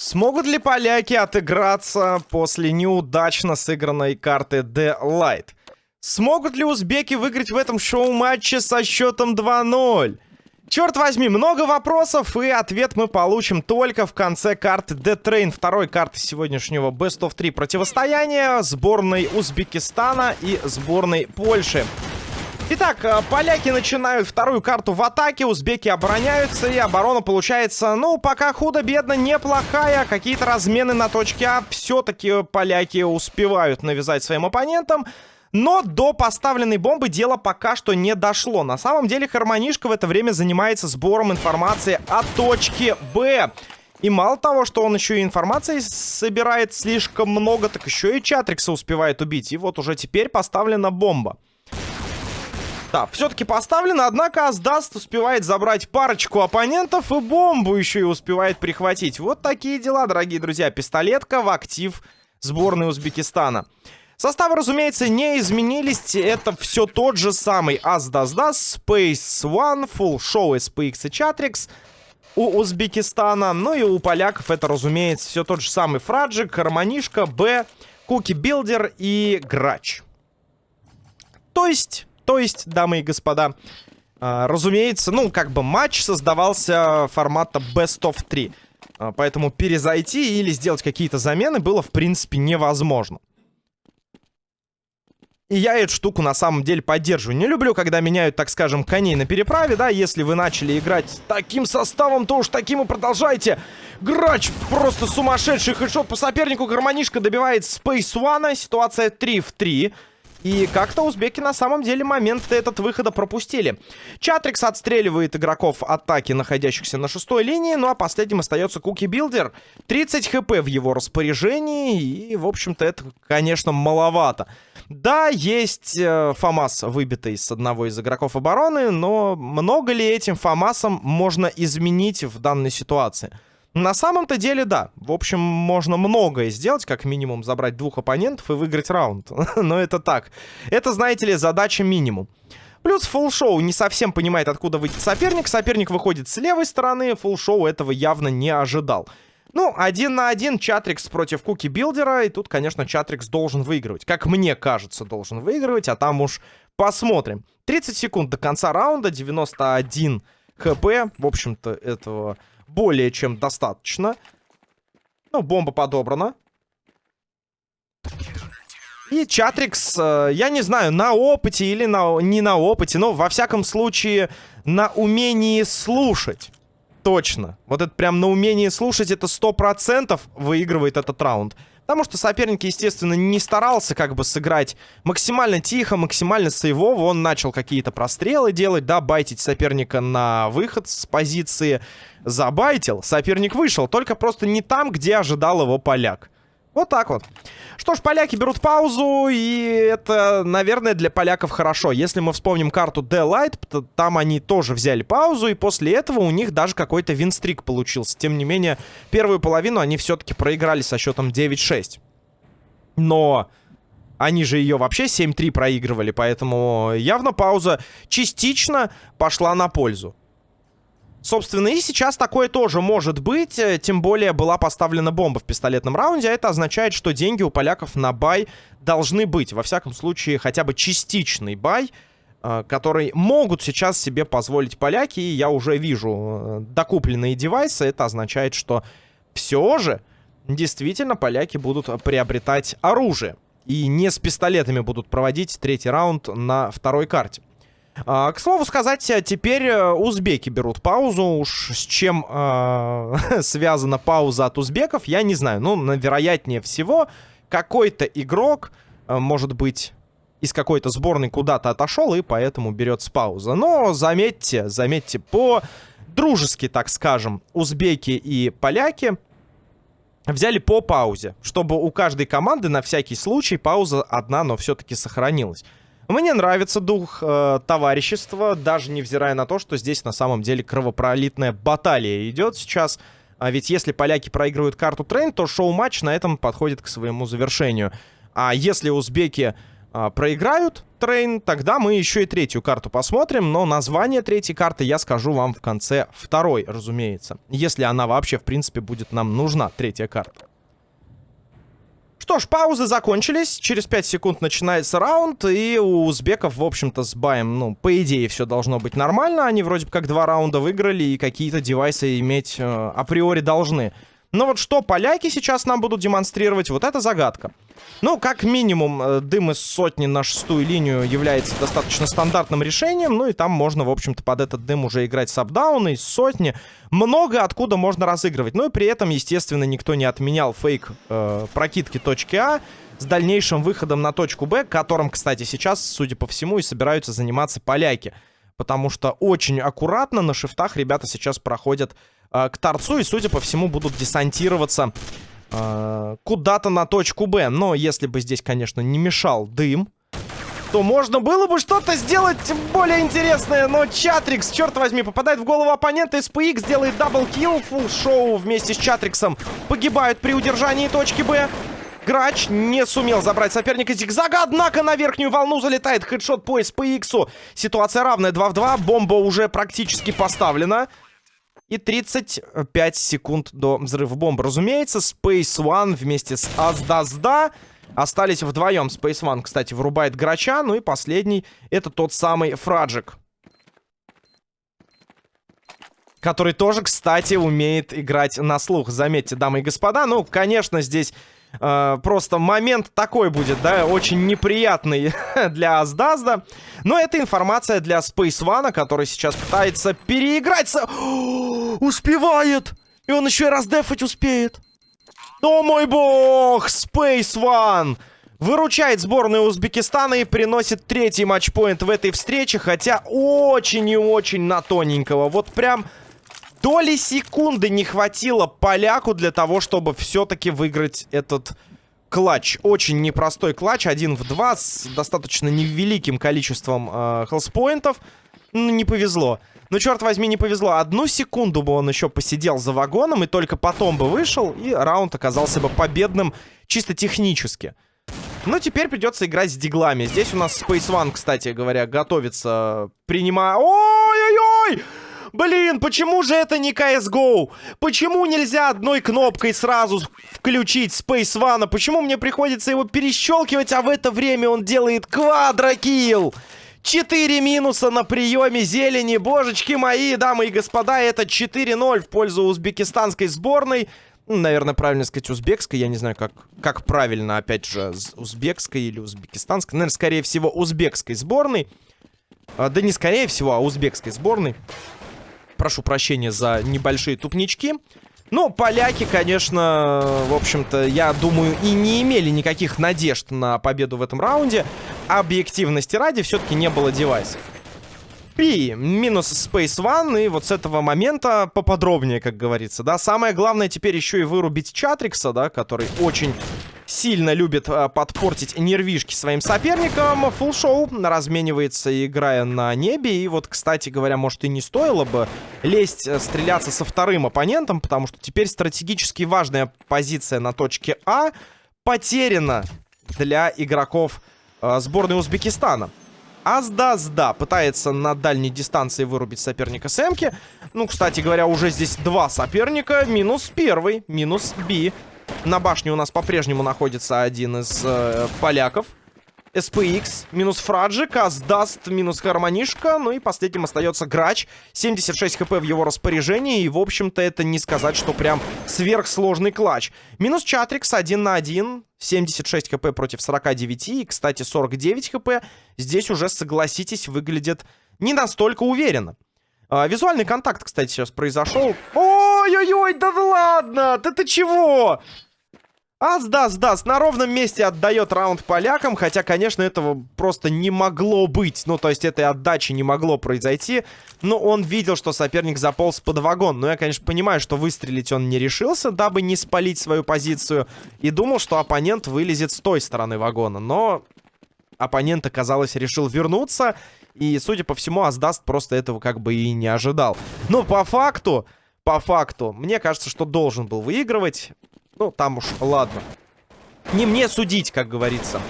Смогут ли поляки отыграться после неудачно сыгранной карты The Light? Смогут ли узбеки выиграть в этом шоу-матче со счетом 2-0? Черт возьми, много вопросов, и ответ мы получим только в конце карты The Train, второй карты сегодняшнего Best of 3 противостояния сборной Узбекистана и сборной Польши. Итак, э, поляки начинают вторую карту в атаке, узбеки обороняются, и оборона получается, ну, пока худо-бедно, неплохая. Какие-то размены на точке А все-таки поляки успевают навязать своим оппонентам. Но до поставленной бомбы дело пока что не дошло. На самом деле Хармонишка в это время занимается сбором информации о точке Б. И мало того, что он еще и информации собирает слишком много, так еще и Чатрикса успевает убить. И вот уже теперь поставлена бомба. Да, все-таки поставлено, однако Аздаст успевает забрать парочку оппонентов и бомбу еще и успевает прихватить. Вот такие дела, дорогие друзья. Пистолетка в актив сборной Узбекистана. Составы, разумеется, не изменились. Это все тот же самый Аздас-Дас, Space One, Full Show, SPX и Chatrix у Узбекистана. Ну и у поляков это, разумеется, все тот же самый Фраджик, Гармонишка, Б, Куки Билдер и Грач. То есть то есть, дамы и господа, э, разумеется, ну, как бы матч создавался формата Best of 3. Э, поэтому перезайти или сделать какие-то замены было, в принципе, невозможно. И я эту штуку на самом деле поддерживаю. Не люблю, когда меняют, так скажем, коней на переправе, да, если вы начали играть таким составом, то уж таким и продолжайте. Грач просто сумасшедший хедшот по сопернику, гармонишка добивает Space One, ситуация 3 в 3. И как-то узбеки на самом деле момент этот выхода пропустили. Чатрикс отстреливает игроков атаки, находящихся на шестой линии. Ну а последним остается Куки Билдер. 30 хп в его распоряжении. И, в общем-то, это, конечно, маловато. Да, есть э, ФАМАС, выбитый с одного из игроков обороны. Но много ли этим ФАМАСом можно изменить в данной ситуации? На самом-то деле, да. В общем, можно многое сделать, как минимум забрать двух оппонентов и выиграть раунд. Но это так. Это, знаете ли, задача минимум. Плюс фулл-шоу не совсем понимает, откуда выйдет соперник. Соперник выходит с левой стороны. Фулл-шоу этого явно не ожидал. Ну, один на один Чатрикс против Куки Билдера. И тут, конечно, Чатрикс должен выигрывать. Как мне кажется, должен выигрывать. А там уж посмотрим. 30 секунд до конца раунда. 91 хп. В общем-то, этого более чем достаточно. Ну, бомба подобрана. И Чатрикс, э, я не знаю, на опыте или на, не на опыте, но во всяком случае на умении слушать. Точно. Вот это прям на умении слушать, это 100% выигрывает этот раунд. Потому что соперник, естественно, не старался как бы сыграть максимально тихо, максимально сейвово. Он начал какие-то прострелы делать, да, байтить соперника на выход с позиции. Забайтил, соперник вышел, только просто не там, где ожидал его поляк. Вот так вот. Что ж, поляки берут паузу, и это, наверное, для поляков хорошо. Если мы вспомним карту The Light, то там они тоже взяли паузу, и после этого у них даже какой-то винстрик получился. Тем не менее, первую половину они все-таки проиграли со счетом 9-6. Но они же ее вообще 7-3 проигрывали, поэтому явно пауза частично пошла на пользу. Собственно, и сейчас такое тоже может быть, э, тем более была поставлена бомба в пистолетном раунде, а это означает, что деньги у поляков на бай должны быть. Во всяком случае, хотя бы частичный бай, э, который могут сейчас себе позволить поляки, и я уже вижу э, докупленные девайсы, это означает, что все же действительно поляки будут приобретать оружие. И не с пистолетами будут проводить третий раунд на второй карте. А, к слову сказать, э, теперь э, узбеки берут паузу. Уж с чем э, связана пауза от узбеков, я не знаю. Ну, вероятнее всего, какой-то игрок, э, может быть, из какой-то сборной куда-то отошел, и поэтому берется пауза. Но заметьте, заметьте, по дружески, так скажем, узбеки и поляки взяли по паузе, чтобы у каждой команды на всякий случай пауза одна, но все-таки сохранилась. Мне нравится дух э, товарищества, даже невзирая на то, что здесь на самом деле кровопролитная баталия идет сейчас. А ведь если поляки проигрывают карту Train, то шоу-матч на этом подходит к своему завершению. А если узбеки а, проиграют Train, тогда мы еще и третью карту посмотрим. Но название третьей карты я скажу вам в конце второй, разумеется. Если она вообще, в принципе, будет нам нужна, третья карта. Что ж, паузы закончились. Через 5 секунд начинается раунд. И у узбеков, в общем-то, с баем, ну, по идее, все должно быть нормально. Они вроде бы как два раунда выиграли и какие-то девайсы иметь э, априори должны. Но вот что поляки сейчас нам будут демонстрировать, вот это загадка. Ну, как минимум, э, дым из сотни на шестую линию является достаточно стандартным решением. Ну и там можно, в общем-то, под этот дым уже играть с апдауна, из сотни. Много откуда можно разыгрывать. Ну и при этом, естественно, никто не отменял фейк э, прокидки точки А с дальнейшим выходом на точку Б, которым, кстати, сейчас, судя по всему, и собираются заниматься поляки. Потому что очень аккуратно на шифтах ребята сейчас проходят э, к торцу и, судя по всему, будут десантироваться э, куда-то на точку Б. Но если бы здесь, конечно, не мешал дым, то можно было бы что-то сделать более интересное. Но Чатрикс, черт возьми, попадает в голову оппонента. SPX делает double kill. Фулл шоу вместе с Чатриксом погибают при удержании точки Б. Грач не сумел забрать соперника зигзага, однако на верхнюю волну залетает headshot по SPX. Ситуация равная 2 в 2, бомба уже практически поставлена. И 35 секунд до взрыва бомбы. Разумеется, Space One вместе с Аздазда остались вдвоем. Space One, кстати, вырубает Грача. Ну и последний, это тот самый Фраджик. Который тоже, кстати, умеет играть на слух. Заметьте, дамы и господа. Ну, конечно, здесь э, просто момент такой будет, да, очень неприятный для Аздазда. Но это информация для Space One, который сейчас пытается переиграть. Со... успевает! И он еще и раздефать успеет. О мой бог! Space One! Выручает сборную Узбекистана и приносит третий матчпоинт в этой встрече, хотя очень и очень на тоненького. Вот прям доли секунды не хватило поляку для того, чтобы все-таки выиграть этот клатч. Очень непростой клатч, один в два, с достаточно невеликим количеством э, хелспоинтов. Ну, не повезло. Ну, черт возьми, не повезло. Одну секунду бы он еще посидел за вагоном, и только потом бы вышел, и раунд оказался бы победным чисто технически. Ну, теперь придется играть с диглами. Здесь у нас Space One, кстати говоря, готовится, принимая... Ой-ой-ой! Блин, почему же это не CSGO? Почему нельзя одной кнопкой сразу включить Space One? Почему мне приходится его перещелкивать, а в это время он делает квадрокилл? Четыре минуса на приеме зелени. Божечки мои, дамы и господа, это 4-0 в пользу узбекистанской сборной. Наверное, правильно сказать узбекской. Я не знаю, как, как правильно, опять же, узбекской или узбекистанской. Наверное, скорее всего, узбекской сборной. А, да не скорее всего, а узбекской сборной. Прошу прощения за небольшие тупнички. Ну, поляки, конечно, в общем-то, я думаю, и не имели никаких надежд на победу в этом раунде. Объективности ради все-таки не было девайсов. И минус Space One, и вот с этого момента поподробнее, как говорится, да. Самое главное теперь еще и вырубить Чатрикса, да, который очень сильно любит э, подпортить нервишки своим соперникам. Фулл-шоу разменивается, играя на небе. И вот, кстати говоря, может и не стоило бы лезть, э, стреляться со вторым оппонентом, потому что теперь стратегически важная позиция на точке А потеряна для игроков э, сборной Узбекистана. Азда-зда пытается на дальней дистанции вырубить соперника с Эмки. Ну, кстати говоря, уже здесь два соперника. Минус первый, минус Би. На башне у нас по-прежнему находится один из э, поляков. SPX, минус Фраджик, Аздаст, минус Хармонишка. Ну и последним остается Грач. 76 хп в его распоряжении. И, в общем-то, это не сказать, что прям сверхсложный клатч. Минус Чатрикс, 1 на 1. 76 хп против 49. И, кстати, 49 хп здесь уже, согласитесь, выглядит не настолько уверенно. А, визуальный контакт, кстати, сейчас произошел. Ой-ой-ой, да ладно! Да ты чего? А, сдаст, сдаст. На ровном месте отдает раунд полякам. Хотя, конечно, этого просто не могло быть. Ну, то есть, этой отдачи не могло произойти. Но он видел, что соперник заполз под вагон. Но я, конечно, понимаю, что выстрелить он не решился, дабы не спалить свою позицию. И думал, что оппонент вылезет с той стороны вагона. Но оппонент, оказалось, решил вернуться. И, судя по всему, Аздаст просто этого как бы и не ожидал. Но по факту, по факту, мне кажется, что должен был выигрывать. Ну, там уж, ладно. Не мне судить, как говорится.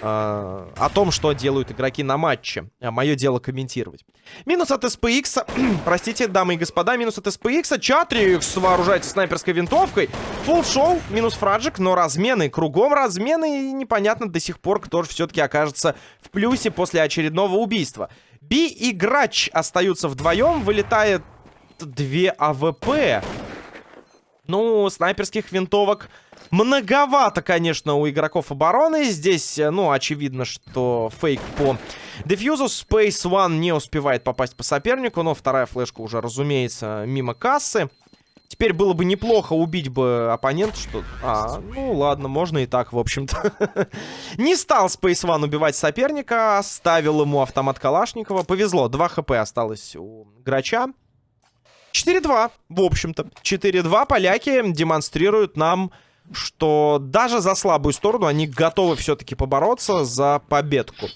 э, о том, что делают игроки на матче. А мое дело комментировать. Минус от SPX. Простите, дамы и господа, минус от SPX. Чатрикс вооружается снайперской винтовкой. Фулл шоу, минус фраджик, но размены. Кругом размены. И непонятно до сих пор, кто же все-таки окажется в плюсе после очередного убийства. Би и Грач остаются вдвоем. Вылетает две AWP. Ну, снайперских винтовок многовато, конечно, у игроков обороны. Здесь, э, ну, очевидно, что фейк по дефьюзу. Space One не успевает попасть по сопернику, но вторая флешка уже, разумеется, мимо кассы. Теперь было бы неплохо убить бы оппонента, что... А, ну ладно, можно и так, в общем-то. Не стал Space One убивать соперника, оставил ему автомат Калашникова. Повезло, 2 хп осталось у Грача. 4-2, в общем-то. 4-2 поляки демонстрируют нам, что даже за слабую сторону они готовы все-таки побороться за победку.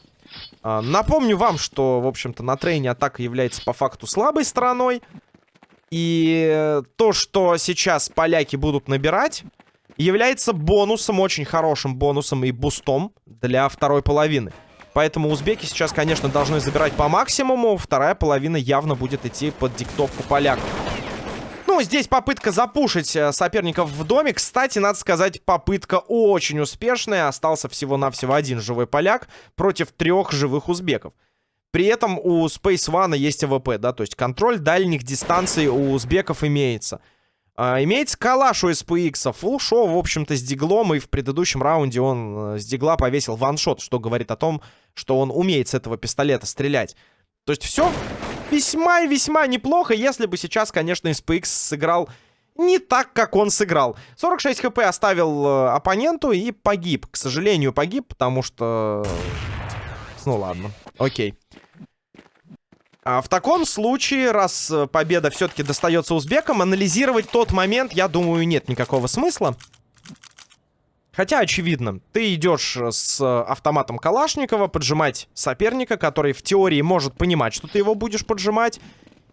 А, напомню вам, что, в общем-то, на трейне атака является по факту слабой стороной. И то, что сейчас поляки будут набирать, является бонусом, очень хорошим бонусом и бустом для второй половины. Поэтому узбеки сейчас, конечно, должны забирать по максимуму. Вторая половина явно будет идти под диктовку поляков. Ну, здесь попытка запушить э, соперников в доме. Кстати, надо сказать, попытка очень успешная. Остался всего-навсего один живой поляк против трех живых узбеков. При этом у Space One есть AWP, да, то есть контроль дальних дистанций у узбеков имеется. А, имеется калаш у SPX. Фулл шоу, в общем-то, с диглом. И в предыдущем раунде он э, с дигла повесил one shot, что говорит о том, что он умеет с этого пистолета стрелять. То есть все весьма и весьма неплохо, если бы сейчас, конечно, SPX сыграл не так, как он сыграл. 46 хп оставил э, оппоненту и погиб. К сожалению, погиб, потому что... Ну ладно, окей. А в таком случае, раз э, победа все-таки достается узбекам, анализировать тот момент, я думаю, нет никакого смысла. Хотя, очевидно, ты идешь э, с автоматом Калашникова поджимать соперника, который в теории может понимать, что ты его будешь поджимать.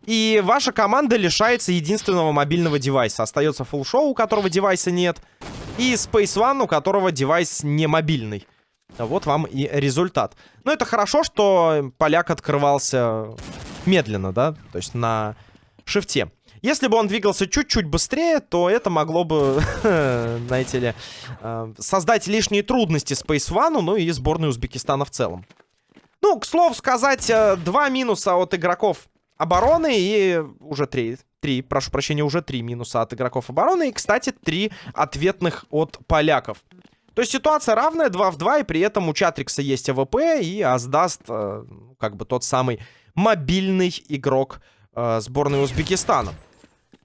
И ваша команда лишается единственного мобильного девайса. Остается фулл-шоу, у которого девайса нет, и Space One, у которого девайс не мобильный. Вот вам и результат. Но это хорошо, что поляк открывался медленно, да? То есть на шифте. Если бы он двигался чуть-чуть быстрее, то это могло бы, знаете ли, э, создать лишние трудности Space One, ну и сборной Узбекистана в целом. Ну, к слову сказать, э, два минуса от игроков обороны и уже три, три, прошу прощения, уже три минуса от игроков обороны. И, кстати, три ответных от поляков. То есть ситуация равная, 2 в 2, и при этом у Чатрикса есть AWP, и Аздаст, э, как бы тот самый мобильный игрок э, сборной Узбекистана.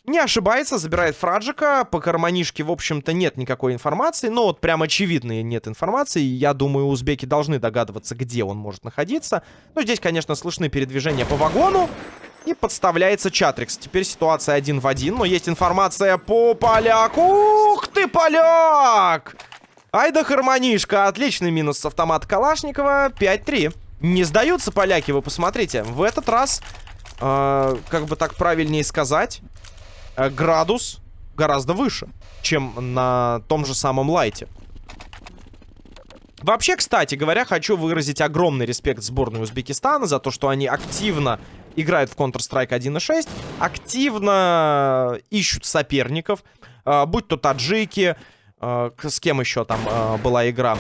Не ошибается, забирает Фраджика. По карманишке, в общем-то, нет никакой информации. Но вот прям очевидной нет информации. Я думаю, узбеки должны догадываться, где он может находиться. Но здесь, конечно, слышны передвижения по вагону. И подставляется Чатрикс. Теперь ситуация один в один. Но есть информация по поляку. Ух ты, поляк! Ай да хармонишка. Отличный минус с автомата Калашникова. 5-3. Не сдаются поляки, вы посмотрите. В этот раз, э, как бы так правильнее сказать, э, градус гораздо выше, чем на том же самом лайте. Вообще, кстати говоря, хочу выразить огромный респект сборной Узбекистана за то, что они активно играют в Counter-Strike 1.6, активно ищут соперников, э, будь то таджики, Э, с кем еще там э, была игра?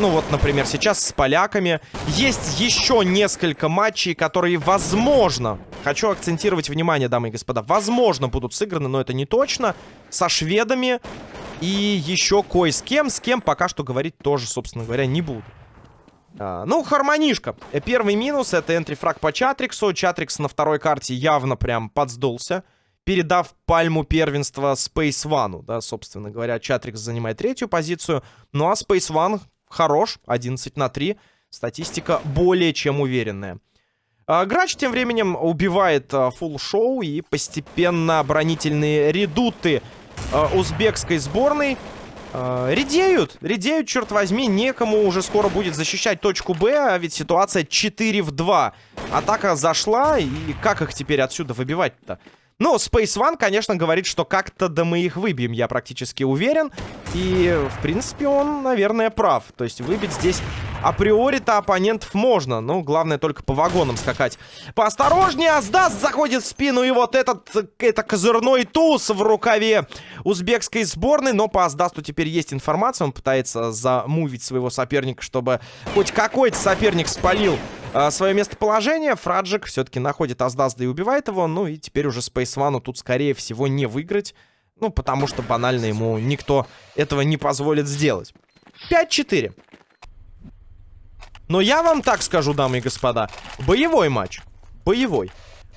Ну вот, например, сейчас с поляками. Есть еще несколько матчей, которые, возможно, хочу акцентировать внимание, дамы и господа, возможно, будут сыграны, но это не точно. Со шведами и еще кое с кем. С кем пока что говорить тоже, собственно говоря, не буду. А, ну, хармонишка. Первый минус это энтрифраг по Чатриксу. Чатрикс на второй карте явно прям подсдулся передав пальму первенства Space One. Да, собственно говоря, Чатрикс занимает третью позицию. Ну а Space One хорош, 11 на 3. Статистика более чем уверенная. А, Грач тем временем убивает а, фулл шоу и постепенно оборонительные редуты а, узбекской сборной а, редеют. Редеют, черт возьми, некому уже скоро будет защищать точку Б, а ведь ситуация 4 в 2. Атака зашла, и как их теперь отсюда выбивать-то? Ну, Space One, конечно, говорит, что как-то да мы их выбьем, я практически уверен. И, в принципе, он, наверное, прав. То есть выбить здесь априори-то оппонентов можно. Ну, главное только по вагонам скакать. Поосторожнее, Аздас заходит в спину. И вот этот, это козырной туз в рукаве узбекской сборной. Но по Аздасту теперь есть информация. Он пытается замувить своего соперника, чтобы хоть какой-то соперник спалил свое местоположение. Фраджик все-таки находит Аздазда и убивает его. Ну и теперь уже Space тут, скорее всего, не выиграть. Ну, потому что банально ему никто этого не позволит сделать. 5-4. Но я вам так скажу, дамы и господа. Боевой матч. Боевой.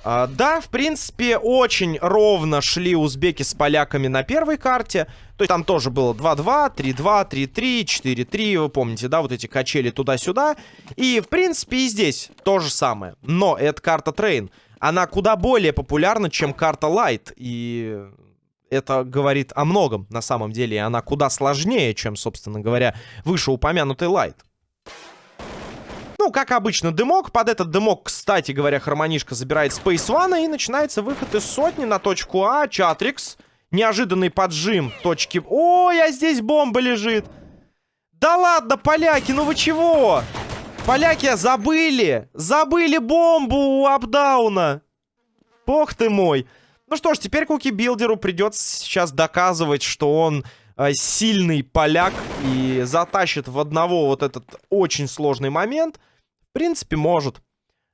А, да, в принципе, очень ровно шли узбеки с поляками на первой карте. То есть там тоже было 2-2, 3-2, 3-3, 4-3. Вы помните, да, вот эти качели туда-сюда. И, в принципе, и здесь то же самое. Но эта карта Train, она куда более популярна, чем карта Light. И это говорит о многом, на самом деле. И она куда сложнее, чем, собственно говоря, вышеупомянутый Light. Ну, как обычно, дымок. Под этот дымок, кстати говоря, Хармонишка забирает Space One. И начинается выход из сотни на точку А. Чатрикс. Неожиданный поджим точки... Ой, а здесь бомба лежит. Да ладно, поляки, ну вы чего? Поляки забыли. Забыли бомбу у апдауна. Бог ты мой. Ну что ж, теперь Куки Билдеру придется сейчас доказывать, что он сильный поляк и затащит в одного вот этот очень сложный момент принципе, может.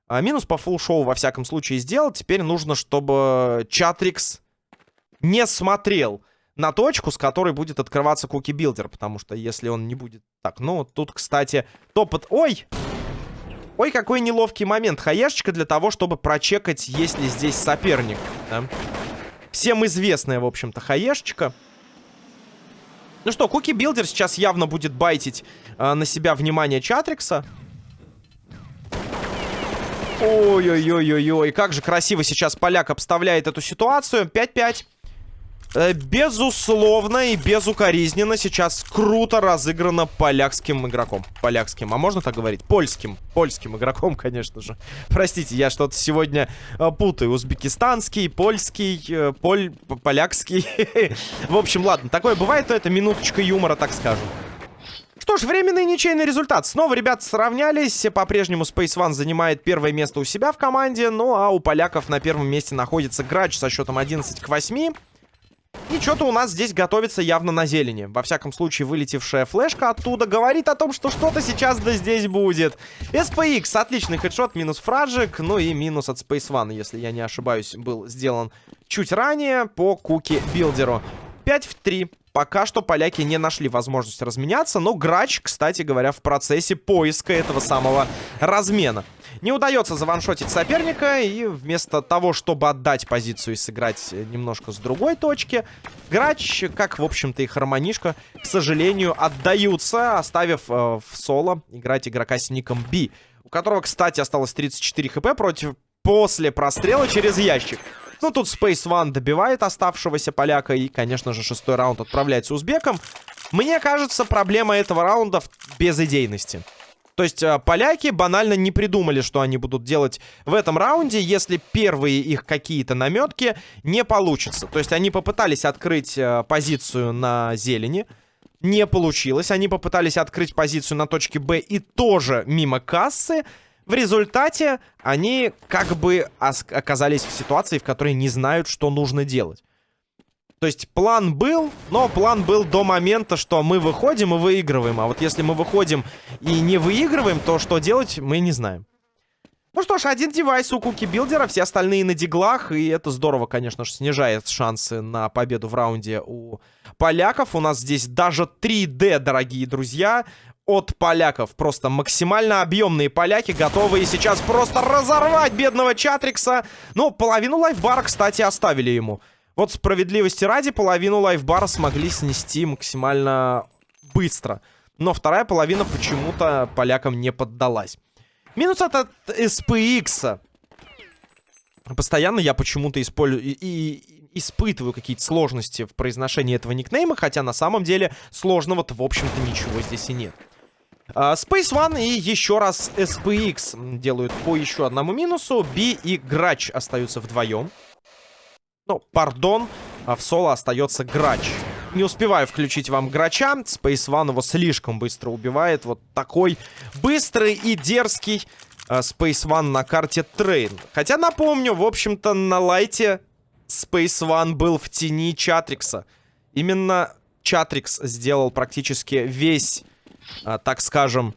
А, минус по фулл-шоу, во всяком случае, сделать. Теперь нужно, чтобы Чатрикс не смотрел на точку, с которой будет открываться Cookie Builder. Потому что если он не будет... Так, ну, тут, кстати, топот... Ой! Ой, какой неловкий момент. Хаешечка для того, чтобы прочекать, есть ли здесь соперник. Да? Всем известная, в общем-то, хаешечка. Ну что, Cookie Builder сейчас явно будет байтить э, на себя внимание Чатрикса. Ой-ой-ой-ой-ой, как же красиво сейчас поляк обставляет эту ситуацию. 5-5. Э, безусловно и безукоризненно сейчас круто разыграно полякским игроком. Полякским, а можно так говорить? Польским. Польским игроком, конечно же. Простите, я что-то сегодня э, путаю. Узбекистанский, польский, э, поль... полякский. В общем, ладно, такое бывает, то это минуточка юмора, так скажем. Что ж, временный ничейный результат. Снова ребята сравнялись. По-прежнему Space One занимает первое место у себя в команде. Ну, а у поляков на первом месте находится Грач со счетом 11 к 8. И что-то у нас здесь готовится явно на зелени. Во всяком случае, вылетевшая флешка оттуда говорит о том, что что-то сейчас да здесь будет. SPX, отличный хедшот, минус фраджик, ну и минус от Space One, если я не ошибаюсь, был сделан чуть ранее по куки билдеру. 5 в 3. Пока что поляки не нашли возможность разменяться, но Грач, кстати говоря, в процессе поиска этого самого размена. Не удается заваншотить соперника, и вместо того, чтобы отдать позицию и сыграть немножко с другой точки, Грач, как, в общем-то, и Хармонишка, к сожалению, отдаются, оставив э, в соло играть игрока с ником Би, у которого, кстати, осталось 34 хп против после прострела через ящик. Ну, тут Space One добивает оставшегося поляка. И, конечно же, шестой раунд отправляется узбекам. Мне кажется, проблема этого раунда в безыдейности. То есть э, поляки банально не придумали, что они будут делать в этом раунде, если первые их какие-то наметки не получатся. То есть они попытались открыть э, позицию на зелени, не получилось. Они попытались открыть позицию на точке Б и тоже мимо кассы. В результате они как бы оказались в ситуации, в которой не знают, что нужно делать. То есть план был, но план был до момента, что мы выходим и выигрываем. А вот если мы выходим и не выигрываем, то что делать, мы не знаем. Ну что ж, один девайс у Куки Билдера, все остальные на диглах. И это здорово, конечно же, снижает шансы на победу в раунде у поляков. У нас здесь даже 3D, дорогие друзья от поляков. Просто максимально объемные поляки, готовые сейчас просто разорвать бедного Чатрикса. Ну, половину лайфбара, кстати, оставили ему. Вот справедливости ради, половину лайфбара смогли снести максимально быстро. Но вторая половина почему-то полякам не поддалась. Минус от, от SPX. Постоянно я почему-то использую... И, и, испытываю какие-то сложности в произношении этого никнейма, хотя на самом деле сложного-то, в общем-то, ничего здесь и нет. Uh, Space One и еще раз SPX делают по еще одному минусу. Би и Грач остаются вдвоем. Ну, пардон, а в соло остается грач. Не успеваю включить вам грача. Space One его слишком быстро убивает. Вот такой быстрый и дерзкий э, Space One на карте Train. Хотя, напомню, в общем-то, на лайте Space One был в тени Чатрикса. Именно Чатрикс сделал практически весь, э, так скажем,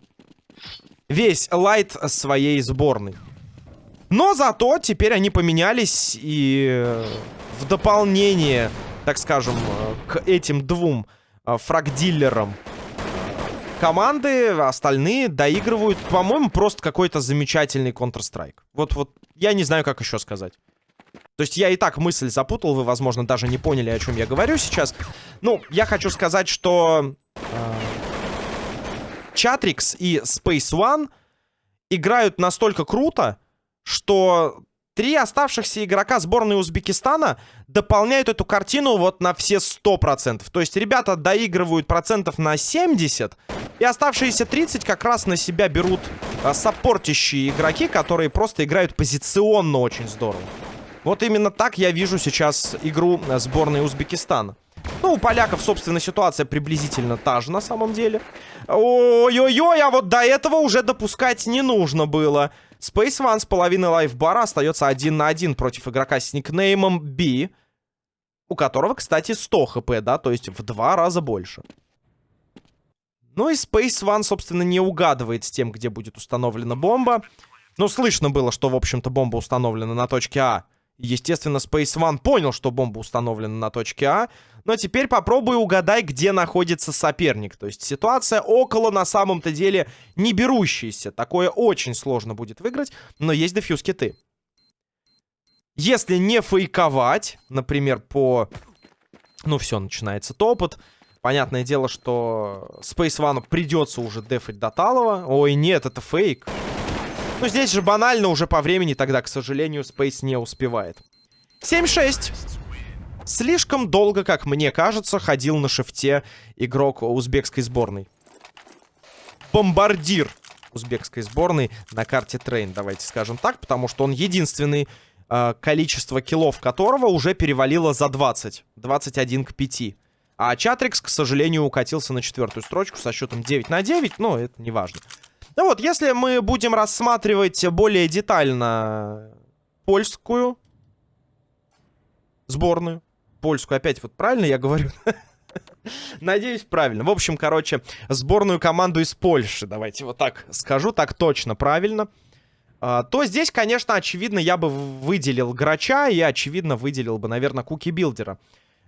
весь лайт своей сборной. Но зато теперь они поменялись и э, в дополнение так скажем, э, к этим двум э, фрагдиллерам команды, остальные доигрывают, по-моему, просто какой-то замечательный Counter-Strike. Вот, вот, я не знаю, как еще сказать. То есть я и так мысль запутал, вы, возможно, даже не поняли, о чем я говорю сейчас. Ну, я хочу сказать, что Chatrix и Space One играют настолько круто, что Три оставшихся игрока сборной Узбекистана дополняют эту картину вот на все 100%. То есть ребята доигрывают процентов на 70, и оставшиеся 30 как раз на себя берут а, саппортящие игроки, которые просто играют позиционно очень здорово. Вот именно так я вижу сейчас игру сборной Узбекистана. Ну, у поляков, собственно, ситуация приблизительно та же на самом деле. Ой-ой-ой, а вот до этого уже допускать не нужно было. Space One с половиной лайфбара остается один на один против игрока с никнеймом B, у которого, кстати, 100 хп, да, то есть в два раза больше. Ну и Space One, собственно, не угадывает с тем, где будет установлена бомба. Ну, слышно было, что, в общем-то, бомба установлена на точке А. Естественно, Space One понял, что бомба установлена на точке А. Но теперь попробуй угадай, где находится соперник. То есть ситуация около, на самом-то деле, не берущаяся. Такое очень сложно будет выиграть, но есть дефьюз киты. Если не фейковать, например, по... Ну все, начинается топот. Понятное дело, что Space One придется уже дефать до Талова. Ой, нет, это фейк. Ну, здесь же банально уже по времени тогда, к сожалению, Space не успевает. 7-6. Слишком долго, как мне кажется, ходил на шифте игрок узбекской сборной. Бомбардир узбекской сборной на карте Train, давайте скажем так, потому что он единственный, э, количество киллов которого уже перевалило за 20. 21 к 5. А Чатрикс, к сожалению, укатился на четвертую строчку со счетом 9 на 9, но это не важно. Ну вот, если мы будем рассматривать более детально польскую сборную, польскую, опять вот правильно я говорю? Надеюсь, правильно. В общем, короче, сборную команду из Польши, давайте вот так скажу, так точно правильно. А, то здесь, конечно, очевидно, я бы выделил Грача и, очевидно, выделил бы, наверное, Куки Билдера.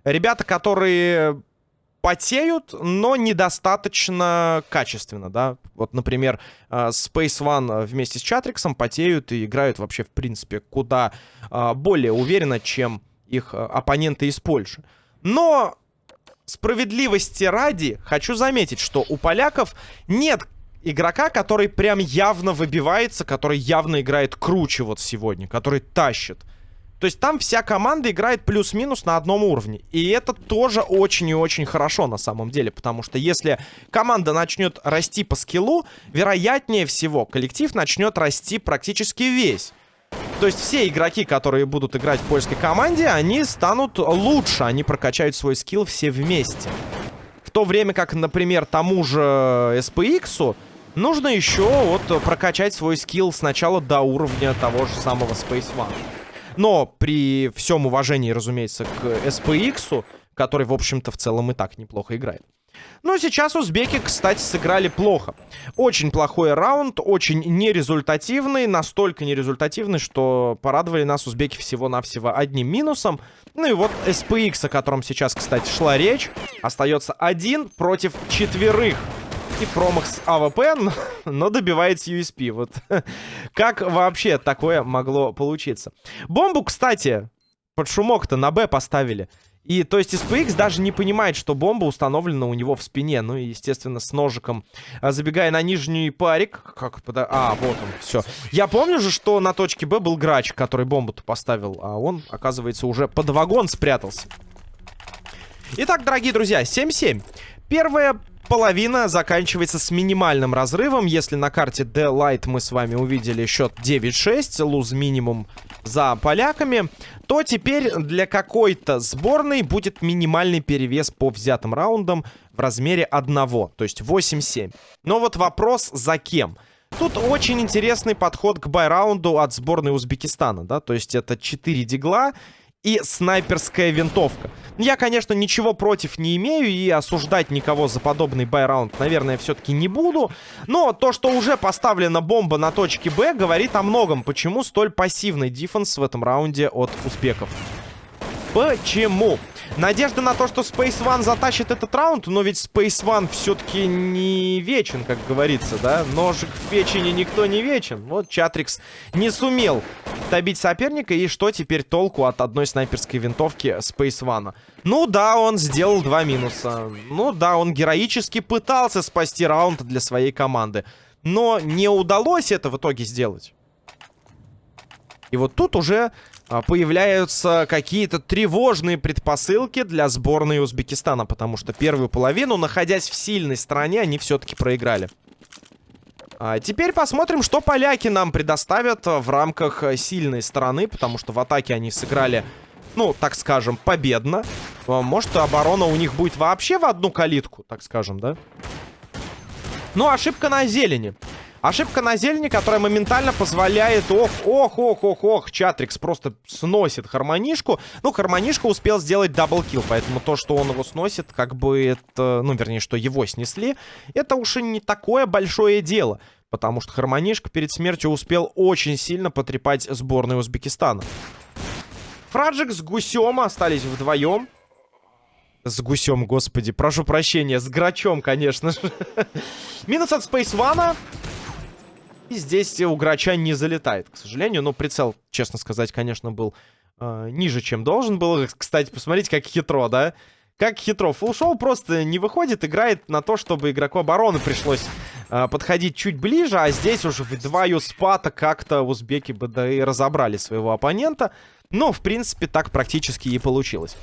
Ребята, которые потеют, но недостаточно качественно, да. Вот, например, э, Space One вместе с Чатриксом потеют и играют вообще, в принципе, куда э, более уверенно, чем их э, оппоненты из Польши. Но справедливости ради хочу заметить, что у поляков нет игрока, который прям явно выбивается, который явно играет круче вот сегодня, который тащит. То есть там вся команда играет плюс-минус на одном уровне. И это тоже очень и очень хорошо на самом деле. Потому что если команда начнет расти по скиллу, вероятнее всего коллектив начнет расти практически весь. То есть все игроки, которые будут играть в польской команде, они станут лучше. Они прокачают свой скилл все вместе. В то время как, например, тому же SPX нужно еще вот прокачать свой скилл сначала до уровня того же самого Space One. Но при всем уважении, разумеется, к SPX, который, в общем-то, в целом и так неплохо играет. Но сейчас узбеки, кстати, сыграли плохо. Очень плохой раунд, очень нерезультативный, настолько нерезультативный, что порадовали нас узбеки всего-навсего одним минусом. Ну и вот SPX, о котором сейчас, кстати, шла речь, остается один против четверых. И промах с АВП, но, но добивается USP. Вот как вообще такое могло получиться? Бомбу, кстати, под шумок-то на Б поставили. И, то есть, SPX даже не понимает, что бомба установлена у него в спине. Ну и, естественно, с ножиком. А, забегая на нижний парик. Как пода... А, вот он, все. Я помню же, что на точке Б был грач, который бомбу-то поставил. А он, оказывается, уже под вагон спрятался. Итак, дорогие друзья, 7-7. Первая половина заканчивается с минимальным разрывом. Если на карте D-Light мы с вами увидели счет 9-6, луз минимум за поляками, то теперь для какой-то сборной будет минимальный перевес по взятым раундам в размере одного, то есть 8-7. Но вот вопрос за кем? Тут очень интересный подход к байраунду от сборной Узбекистана, да, то есть это 4 дигла и снайперская винтовка. Я, конечно, ничего против не имею и осуждать никого за подобный байраунд, наверное, все-таки не буду. Но то, что уже поставлена бомба на точке Б, говорит о многом. Почему столь пассивный дефенс в этом раунде от узбеков? Почему? Надежда на то, что Space One затащит этот раунд, но ведь Space One все-таки не вечен, как говорится, да? Ножик в печени никто не вечен. Вот Чатрикс не сумел добить соперника, и что теперь толку от одной снайперской винтовки Space One? Ну да, он сделал два минуса. Ну да, он героически пытался спасти раунд для своей команды. Но не удалось это в итоге сделать. И вот тут уже появляются какие-то тревожные предпосылки для сборной Узбекистана, потому что первую половину, находясь в сильной стороне, они все-таки проиграли. А теперь посмотрим, что поляки нам предоставят в рамках сильной стороны, потому что в атаке они сыграли, ну, так скажем, победно. А, может, оборона у них будет вообще в одну калитку, так скажем, да? Ну, ошибка на зелени. Ошибка на зелени, которая моментально позволяет... Ох, ох, ох, ох, ох. Чатрикс просто сносит Хармонишку. Ну, Хармонишка успел сделать double kill, поэтому то, что он его сносит, как бы это... Ну, вернее, что его снесли, это уж и не такое большое дело. Потому что Хармонишка перед смертью успел очень сильно потрепать сборную Узбекистана. Фраджик с Гусем остались вдвоем. С гусем, господи, прошу прощения, с грачом, конечно же. Минус от One. И здесь у Грача не залетает, к сожалению. Но прицел, честно сказать, конечно, был э, ниже, чем должен был. Кстати, посмотрите, как хитро, да? Как хитро. Фулшоу просто не выходит, играет на то, чтобы игроку обороны пришлось э, подходить чуть ближе. А здесь уже в два юспата как-то узбеки бы да и разобрали своего оппонента. Но, в принципе, так практически и получилось.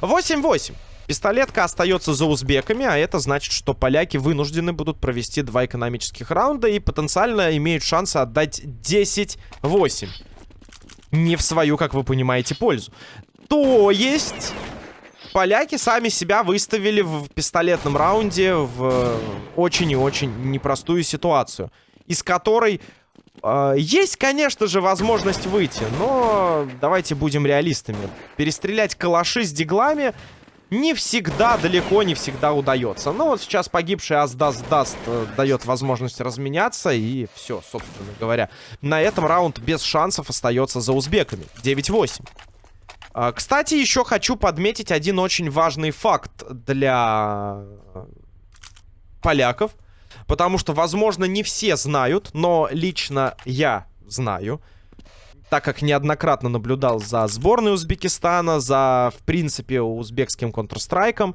8-8. Пистолетка остается за узбеками, а это значит, что поляки вынуждены будут провести два экономических раунда и потенциально имеют шансы отдать 10-8. Не в свою, как вы понимаете, пользу. То есть... Поляки сами себя выставили в пистолетном раунде в очень и очень непростую ситуацию, из которой э, есть, конечно же, возможность выйти, но давайте будем реалистами. Перестрелять калаши с диглами не всегда, далеко не всегда удается. Но вот сейчас погибший Аздас Даст э, дает возможность разменяться. И все, собственно говоря. На этом раунд без шансов остается за узбеками. 9-8. А, кстати, еще хочу подметить один очень важный факт для поляков. Потому что, возможно, не все знают, но лично я знаю так как неоднократно наблюдал за сборной Узбекистана, за, в принципе, узбекским Counter-Strike,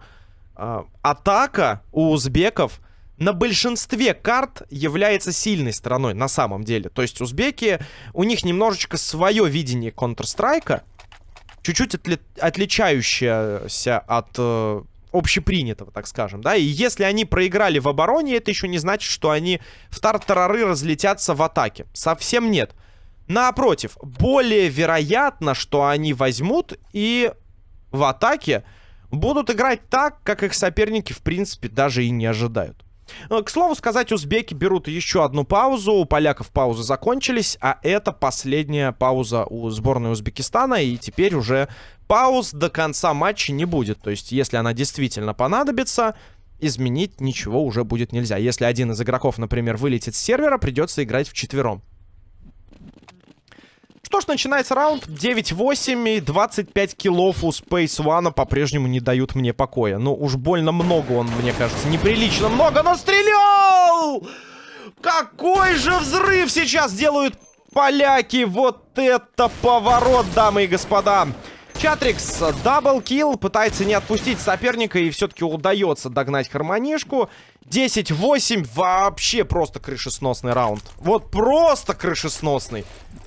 э, атака у узбеков на большинстве карт является сильной стороной, на самом деле. То есть узбеки, у них немножечко свое видение Counter-Strike, чуть-чуть отли отличающееся от... Э, общепринятого, так скажем, да, и если они проиграли в обороне, это еще не значит, что они в тартарары разлетятся в атаке. Совсем нет. Напротив, более вероятно, что они возьмут и в атаке будут играть так, как их соперники, в принципе, даже и не ожидают. Э, к слову сказать, узбеки берут еще одну паузу. У поляков паузы закончились, а это последняя пауза у сборной Узбекистана. И теперь уже пауз до конца матча не будет. То есть, если она действительно понадобится, изменить ничего уже будет нельзя. Если один из игроков, например, вылетит с сервера, придется играть в четвером. Что ж, начинается раунд. 9-8 и 25 киллов у Space One по-прежнему не дают мне покоя. Ну, уж больно много он, мне кажется. Неприлично много, но стрелял! Какой же взрыв сейчас делают поляки! Вот это поворот, дамы и господа! Чатрикс double kill, пытается не отпустить соперника и все-таки удается догнать Хармонишку. 10-8, вообще просто крышесносный раунд. Вот просто крышесносный.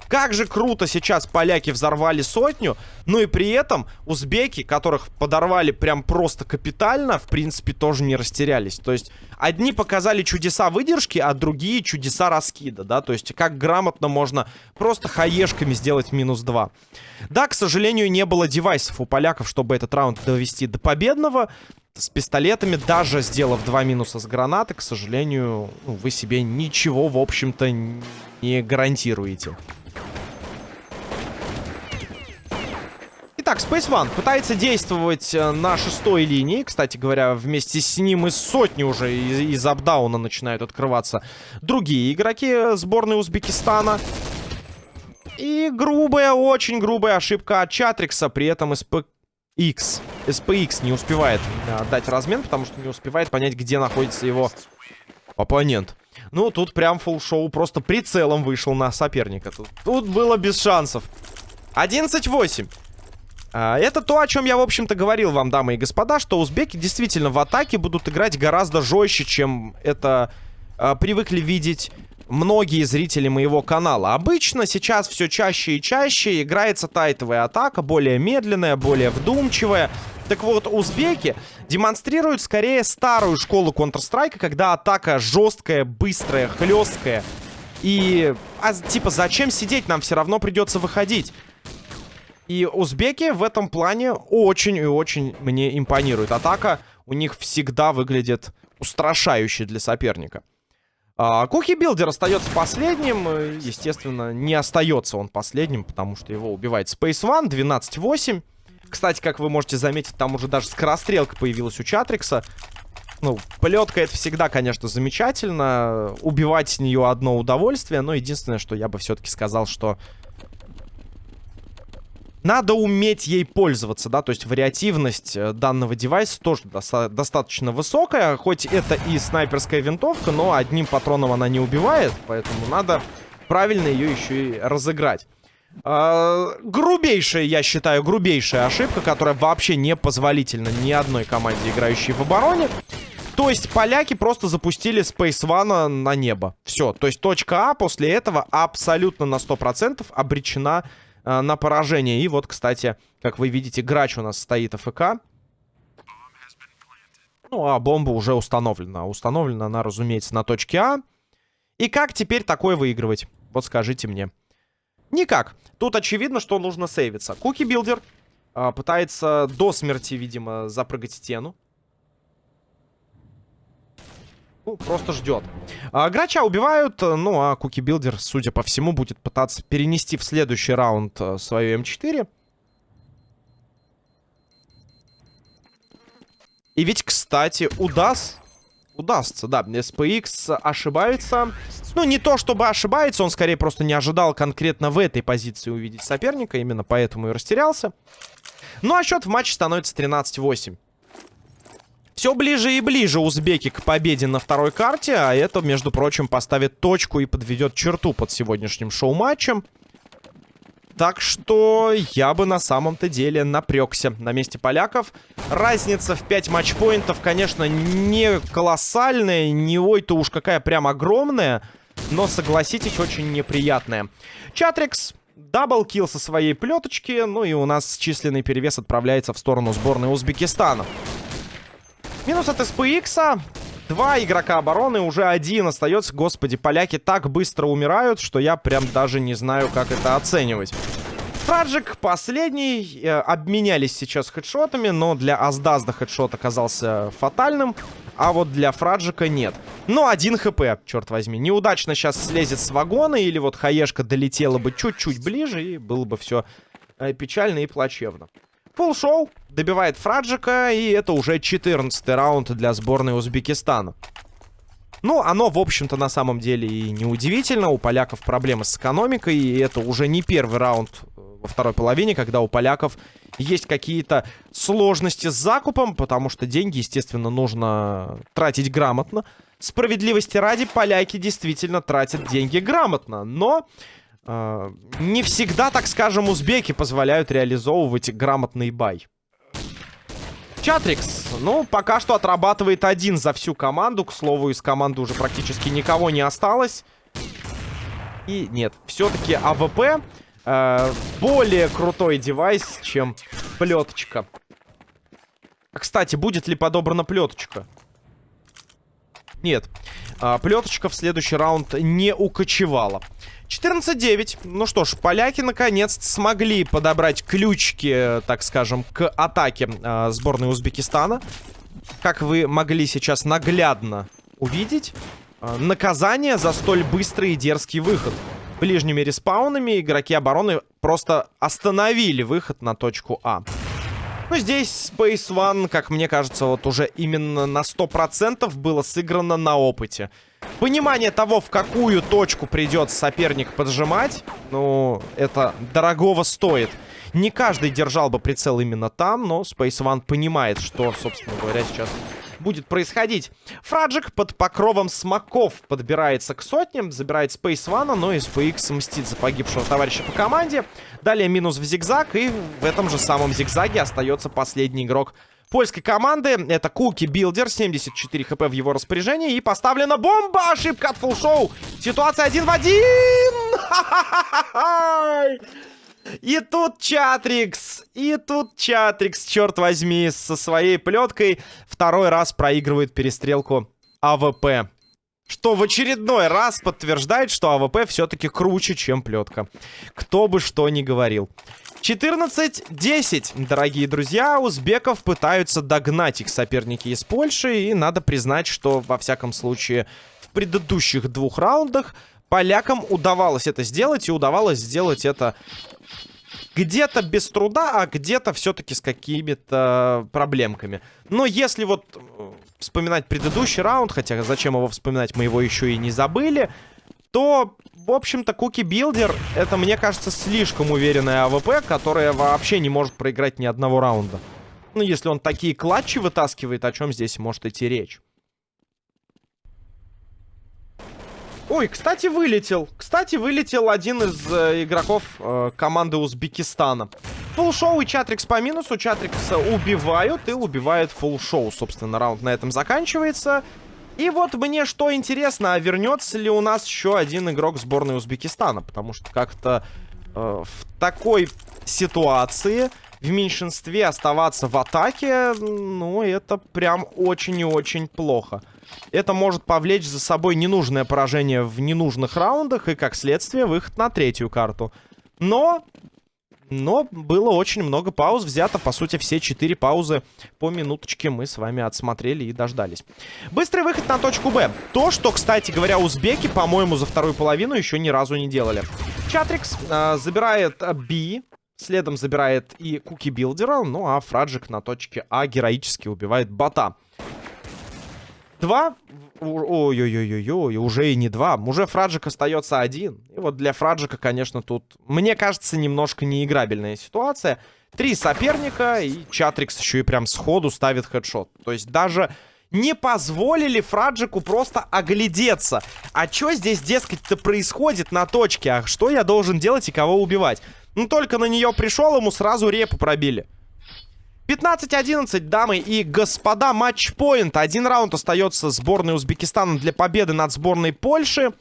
Как же круто сейчас поляки взорвали сотню, ну и при этом узбеки, которых подорвали прям просто капитально, в принципе, тоже не растерялись. То есть одни показали чудеса выдержки, а другие чудеса раскида, да, то есть как грамотно можно просто хаешками сделать минус 2. Да, к сожалению, не было девайсов у поляков, чтобы этот раунд довести до победного, с пистолетами, даже сделав два минуса с гранаты, к сожалению, ну, вы себе ничего, в общем-то, не гарантируете. Итак, Space пытается действовать э, на шестой линии. Кстати говоря, вместе с ним из сотни уже из, из апдауна начинают открываться другие игроки сборной Узбекистана. И грубая, очень грубая ошибка от Чатрикса. При этом СП X. SPX не успевает а, дать размен, потому что не успевает понять, где находится его оппонент. Ну, тут прям фул шоу просто прицелом вышел на соперника. Тут, тут было без шансов. 11-8. А, это то, о чем я, в общем-то, говорил вам, дамы и господа, что узбеки действительно в атаке будут играть гораздо жестче, чем это а, привыкли видеть многие зрители моего канала. Обычно сейчас все чаще и чаще играется тайтовая атака, более медленная, более вдумчивая. Так вот, узбеки демонстрируют скорее старую школу Counter-Strike, когда атака жесткая, быстрая, хлесткая. И, а, типа, зачем сидеть? Нам все равно придется выходить. И узбеки в этом плане очень и очень мне импонируют. Атака у них всегда выглядит устрашающе для соперника. А, Куки Билдер остается последним. Естественно, не остается он последним, потому что его убивает Space One 12-8. Кстати, как вы можете заметить, там уже даже скорострелка появилась у Чатрикса. Ну, полетка это всегда, конечно, замечательно. Убивать с нее одно удовольствие. Но единственное, что я бы все-таки сказал, что надо уметь ей пользоваться, да, то есть вариативность э, данного девайса тоже доста достаточно высокая, хоть это и снайперская винтовка, но одним патроном она не убивает, поэтому надо правильно ее еще и разыграть. Uh, грубейшая, я считаю, грубейшая ошибка, которая вообще не позволительна ни одной команде, играющей в обороне. То есть поляки просто запустили Space One на небо. Все, то есть точка А после этого абсолютно на 100% обречена э, на поражение. И вот, кстати, как вы видите, грач у нас стоит АФК. Ну, а бомба уже установлена. Установлена она, разумеется, на точке А. И как теперь такое выигрывать? Вот скажите мне. Никак. Тут очевидно, что нужно сейвиться. Cookie Builder э, пытается до смерти, видимо, запрыгать стену. Ну, просто ждет. А, Грача убивают, ну, а Cookie Builder, судя по всему, будет пытаться перенести в следующий раунд а, свою М4. И ведь, кстати, удаст... Удастся, да. SPX ошибается. Ну, не то чтобы ошибается, он скорее просто не ожидал конкретно в этой позиции увидеть соперника. Именно поэтому и растерялся. Ну, а счет в матче становится 13-8. Все ближе и ближе узбеки к победе на второй карте, а это, между прочим, поставит точку и подведет черту под сегодняшним шоу-матчем. Так что я бы на самом-то деле напрягся на месте поляков. Разница в 5 матчпоинтов, конечно, не колоссальная, не ой-то уж какая прям огромная, но, согласитесь, очень неприятная. Чатрикс double kill со своей плеточки, ну и у нас численный перевес отправляется в сторону сборной Узбекистана. Минус от SPX. Два игрока обороны, уже один остается. Господи, поляки так быстро умирают, что я прям даже не знаю, как это оценивать. Фраджик последний. Э, обменялись сейчас хедшотами, но для Аздазда хедшот оказался фатальным. А вот для Фраджика нет. Но один хп, черт возьми. Неудачно сейчас слезет с вагона, или вот хаешка долетела бы чуть-чуть ближе, и было бы все э, печально и плачевно. Фулл шоу добивает Фраджика, и это уже 14 раунд для сборной Узбекистана. Ну, оно, в общем-то, на самом деле и не удивительно. У поляков проблемы с экономикой, и это уже не первый раунд э, во второй половине, когда у поляков есть какие-то сложности с закупом, потому что деньги, естественно, нужно тратить грамотно. Справедливости ради, поляки действительно тратят деньги грамотно, но э, не всегда, так скажем, узбеки позволяют реализовывать грамотный buy. Чатрикс, ну, пока что отрабатывает один за всю команду. К слову, из команды уже практически никого не осталось. И нет, все-таки АВП э, более крутой девайс, чем плеточка. Кстати, будет ли подобрана плеточка? Нет. А, плеточка в следующий раунд не укочевала. 14-9. Ну что ж, поляки наконец смогли подобрать ключики, так скажем, к атаке э, сборной Узбекистана. Как вы могли сейчас наглядно увидеть, э, наказание за столь быстрый и дерзкий выход. Ближними респаунами игроки обороны просто остановили выход на точку А. Ну, здесь Space One, как мне кажется, вот уже именно на 100% было сыграно на опыте. Понимание того, в какую точку придет соперник поджимать, ну, это дорогого стоит. Не каждый держал бы прицел именно там, но Space One понимает, что, собственно говоря, сейчас будет происходить. Фраджик под покровом смоков подбирается к сотням, забирает Space One, но SPX мстит за погибшего товарища по команде. Далее минус в зигзаг, и в этом же самом зигзаге остается последний игрок польской команды. Это Cookie Builder, 74 хп в его распоряжении. И поставлена бомба! Ошибка от фулшоу. Ситуация один в один! И тут Чатрикс, и тут Чатрикс, черт возьми, со своей плеткой второй раз проигрывает перестрелку АВП. Что в очередной раз подтверждает, что АВП все-таки круче, чем плетка. Кто бы что ни говорил. 14-10, дорогие друзья. Узбеков пытаются догнать их соперники из Польши. И надо признать, что во всяком случае в предыдущих двух раундах полякам удавалось это сделать. И удавалось сделать это где-то без труда, а где-то все-таки с какими-то проблемками. Но если вот э, вспоминать предыдущий раунд, хотя зачем его вспоминать, мы его еще и не забыли то, в общем-то, Куки Билдер, это, мне кажется, слишком уверенная АВП, которая вообще не может проиграть ни одного раунда. Ну, если он такие клатчи вытаскивает, о чем здесь может идти речь? Ой, кстати, вылетел. Кстати, вылетел один из э, игроков э, команды Узбекистана. Фулшоу и Чатрикс по минусу. Чатрикса убивают и убивает фулшоу. Собственно, раунд на этом заканчивается. И вот мне что интересно, а вернется ли у нас еще один игрок сборной Узбекистана? Потому что как-то э, в такой ситуации в меньшинстве оставаться в атаке, ну, это прям очень и очень плохо. Это может повлечь за собой ненужное поражение в ненужных раундах и, как следствие, выход на третью карту. Но но было очень много пауз взято. По сути, все четыре паузы по минуточке мы с вами отсмотрели и дождались. Быстрый выход на точку Б. То, что, кстати говоря, узбеки, по-моему, за вторую половину еще ни разу не делали. Чатрикс э, забирает B. Следом забирает и Куки Билдера. Ну а Фраджик на точке А героически убивает бота. Два Ой-ой-ой-ой, уже и не два. Уже Фраджик остается один. И вот для Фраджика, конечно, тут, мне кажется, немножко неиграбельная ситуация. Три соперника, и Чатрикс еще и прям сходу ставит хедшот. То есть даже не позволили Фраджику просто оглядеться. А что здесь, дескать-то, происходит на точке? А что я должен делать и кого убивать? Ну, только на нее пришел, ему сразу репу пробили. 15-11, дамы и господа, матчпоинт. Один раунд остается сборной Узбекистана для победы над сборной Польши.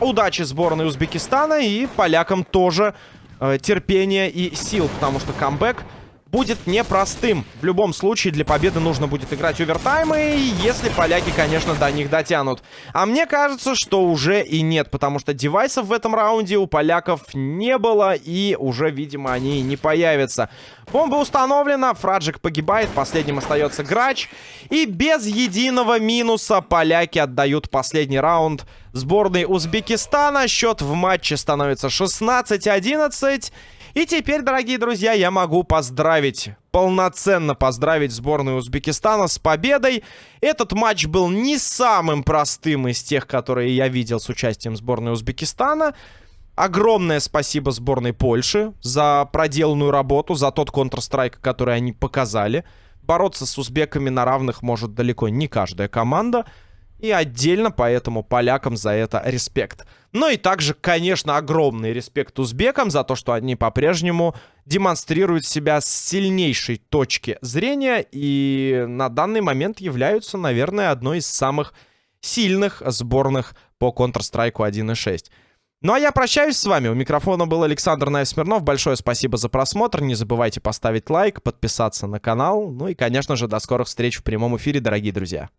Удачи сборной Узбекистана и полякам тоже э, терпения и сил, потому что камбэк будет непростым. В любом случае, для победы нужно будет играть овертаймы, если поляки, конечно, до них дотянут. А мне кажется, что уже и нет, потому что девайсов в этом раунде у поляков не было, и уже, видимо, они не появятся. Бомба установлена, Фраджик погибает, последним остается Грач. И без единого минуса поляки отдают последний раунд сборной Узбекистана. Счет в матче становится 16-11. И теперь, дорогие друзья, я могу поздравить, полноценно поздравить сборную Узбекистана с победой. Этот матч был не самым простым из тех, которые я видел с участием сборной Узбекистана. Огромное спасибо сборной Польши за проделанную работу, за тот Counter-Strike, который они показали. Бороться с узбеками на равных может далеко не каждая команда. И отдельно поэтому полякам за это респект. Ну и также, конечно, огромный респект узбекам за то, что они по-прежнему демонстрируют себя с сильнейшей точки зрения и на данный момент являются, наверное, одной из самых сильных сборных по Counter-Strike 1.6. Ну а я прощаюсь с вами. У микрофона был Александр Наев Смирнов. Большое спасибо за просмотр. Не забывайте поставить лайк, подписаться на канал. Ну и, конечно же, до скорых встреч в прямом эфире, дорогие друзья.